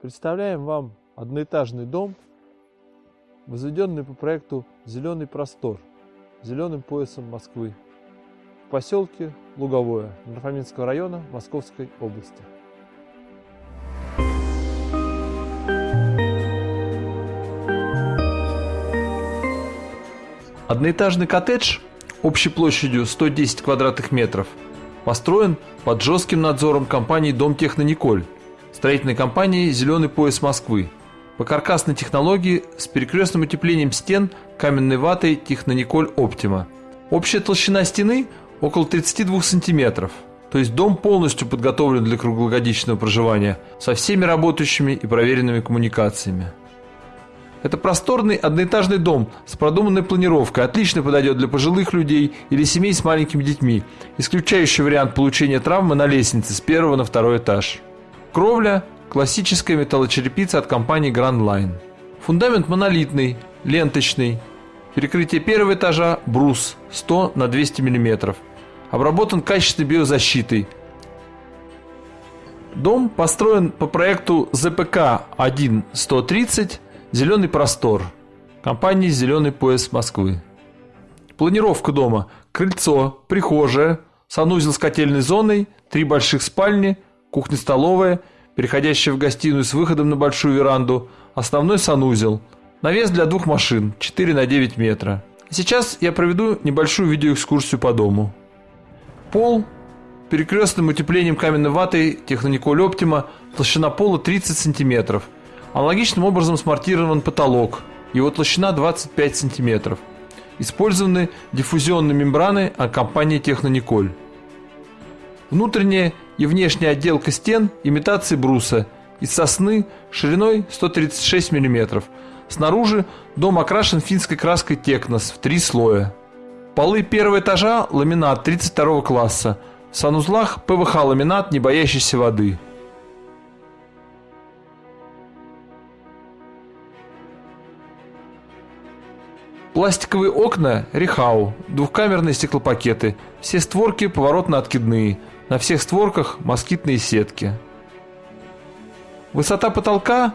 Представляем вам одноэтажный дом, возведенный по проекту «Зеленый простор» зеленым поясом Москвы в поселке Луговое Нарфаминского района Московской области. Одноэтажный коттедж общей площадью 110 квадратных метров построен под жестким надзором компании «Дом Техно Николь», строительной компании «Зеленый пояс Москвы», по каркасной технологии с перекрестным утеплением стен каменной ватой Технониколь Оптима. Общая толщина стены около 32 сантиметров, то есть дом полностью подготовлен для круглогодичного проживания со всеми работающими и проверенными коммуникациями. Это просторный одноэтажный дом с продуманной планировкой, отлично подойдет для пожилых людей или семей с маленькими детьми, исключающий вариант получения травмы на лестнице с первого на второй этаж. Кровля – классическая металлочерепица от компании Grand Line. Фундамент монолитный, ленточный. Перекрытие первого этажа – брус 100 на 200 мм. Обработан качественной биозащитой. Дом построен по проекту ЗПК 1-130 Зеленый простор. Компании «Зеленый пояс Москвы». Планировка дома. Крыльцо, прихожая, санузел с котельной зоной, три больших спальни, кухня-столовая, переходящая в гостиную с выходом на большую веранду, основной санузел. Навес для двух машин, 4 на 9 метра. Сейчас я проведу небольшую видеоэкскурсию по дому. Пол перекрестным утеплением каменной ватой Технониколь Оптима, толщина пола 30 сантиметров – Аналогичным образом смонтирован потолок, его толщина 25 см. Использованы диффузионные мембраны от компании Технониколь. Внутренняя и внешняя отделка стен имитации бруса из сосны шириной 136 мм. Снаружи дом окрашен финской краской Текнос в три слоя. Полы первого этажа ламинат 32 класса. В санузлах ПВХ ламинат, не боящийся воды. Пластиковые окна Рихау, двухкамерные стеклопакеты, все створки поворотно-откидные, на всех створках москитные сетки. Высота потолка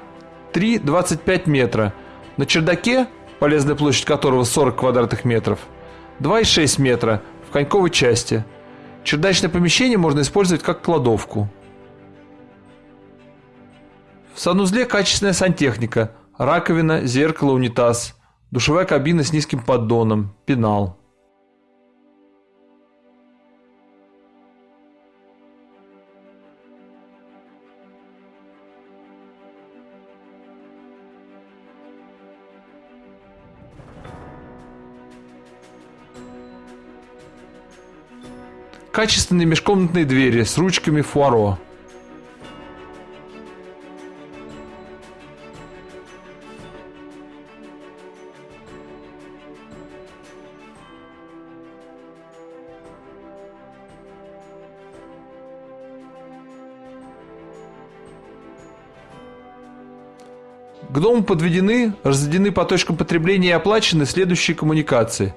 3,25 метра. На чердаке, полезная площадь которого 40 квадратных метров, 2,6 метра в коньковой части. Чердачное помещение можно использовать как кладовку. В санузле качественная сантехника, раковина, зеркало, унитаз – Душевая кабина с низким поддоном, пенал. Качественные межкомнатные двери с ручками фуаро. К дому подведены, разведены по точкам потребления и оплачены следующие коммуникации.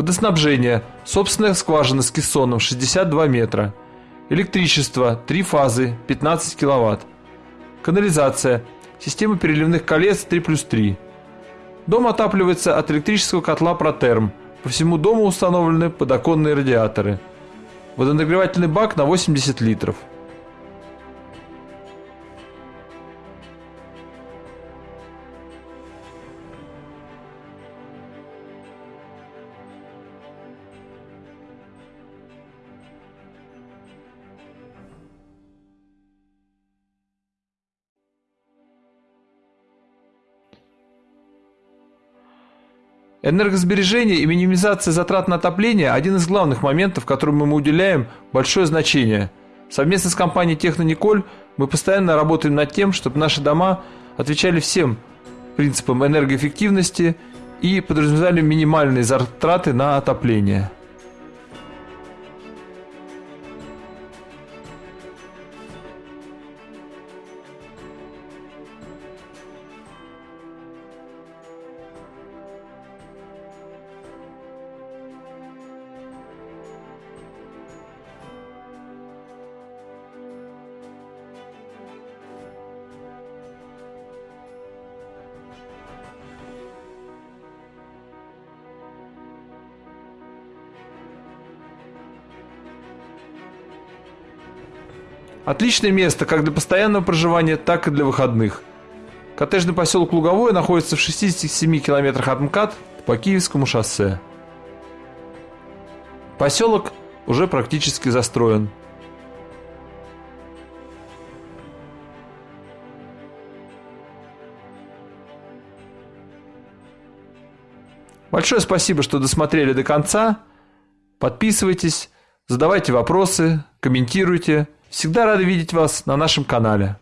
Водоснабжение. Собственная скважина с кессоном 62 метра. Электричество. Три фазы. 15 киловатт. Канализация. Система переливных колец 3 плюс 3. Дом отапливается от электрического котла Протерм. По всему дому установлены подоконные радиаторы. Водонагревательный бак на 80 литров. Энергосбережение и минимизация затрат на отопление – один из главных моментов, которым мы уделяем большое значение. Совместно с компанией Технониколь мы постоянно работаем над тем, чтобы наши дома отвечали всем принципам энергоэффективности и подразумевали минимальные затраты на отопление. Отличное место как для постоянного проживания, так и для выходных. Коттеджный поселок Луговое находится в 67 километрах от МКАД по Киевскому шоссе. Поселок уже практически застроен. Большое спасибо, что досмотрели до конца. Подписывайтесь, задавайте вопросы, комментируйте. Всегда рады видеть вас на нашем канале.